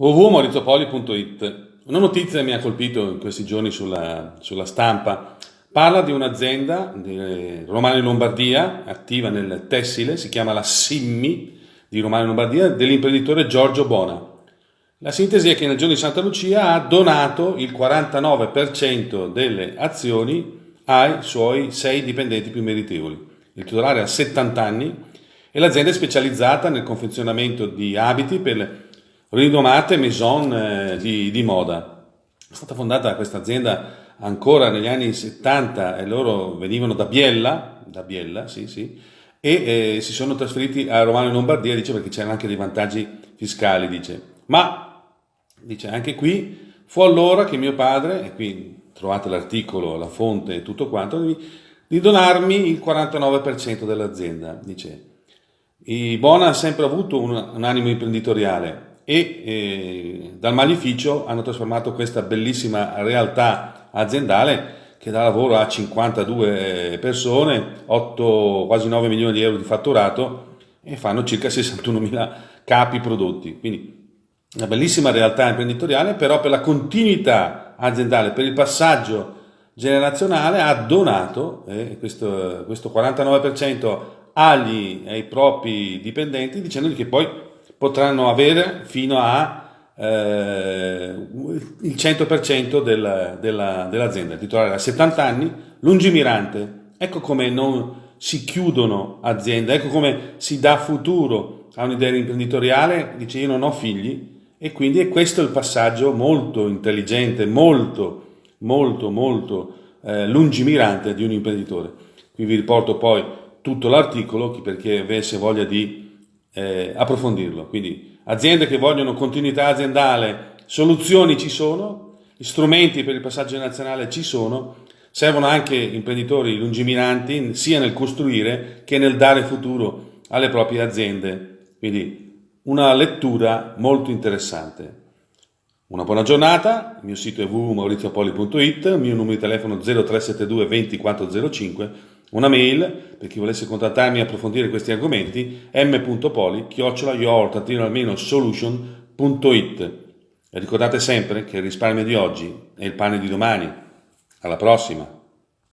www.maurizopoli.it Una notizia mi ha colpito in questi giorni sulla, sulla stampa. Parla di un'azienda di Romano in Lombardia, attiva nel tessile, si chiama la Simmi di Romano in Lombardia, dell'imprenditore Giorgio Bona. La sintesi è che nel giorno di Santa Lucia ha donato il 49% delle azioni ai suoi sei dipendenti più meritevoli. Il titolare ha 70 anni e l'azienda è specializzata nel confezionamento di abiti per rinomate maison eh, di, di, moda. È stata fondata questa azienda ancora negli anni 70 e loro venivano da Biella, da Biella sì, sì, e eh, si sono trasferiti a Romano in Lombardia, dice, perché c'erano anche dei vantaggi fiscali, dice. Ma, dice, anche qui fu allora che mio padre, e qui trovate l'articolo, la fonte e tutto quanto, di, di donarmi il 49% dell'azienda, dice. I Bona ha sempre avuto un, un animo imprenditoriale, e eh, dal malificio hanno trasformato questa bellissima realtà aziendale che dà lavoro a 52 persone, 8, quasi 9 milioni di euro di fatturato e fanno circa 61 mila capi prodotti. Quindi una bellissima realtà imprenditoriale, però per la continuità aziendale, per il passaggio generazionale ha donato eh, questo, questo 49% agli, ai propri dipendenti dicendogli che poi potranno avere fino a eh, il 100% del, della, dell'azienda. Il titolare ha 70 anni, lungimirante. Ecco come non si chiudono aziende, ecco come si dà futuro a un'idea imprenditoriale, dice io non ho figli e quindi è questo il passaggio molto intelligente, molto, molto, molto eh, lungimirante di un imprenditore. Qui vi riporto poi tutto l'articolo per chi avesse voglia di eh, approfondirlo. Quindi aziende che vogliono continuità aziendale, soluzioni ci sono, strumenti per il passaggio nazionale ci sono, servono anche imprenditori lungimiranti sia nel costruire che nel dare futuro alle proprie aziende. Quindi una lettura molto interessante. Una buona giornata, il mio sito è www.mauriziopoli.it, il mio numero di telefono 0372 2405 una mail per chi volesse contattarmi e approfondire questi argomenti m.poli-solution.it e ricordate sempre che il risparmio di oggi è il pane di domani. Alla prossima!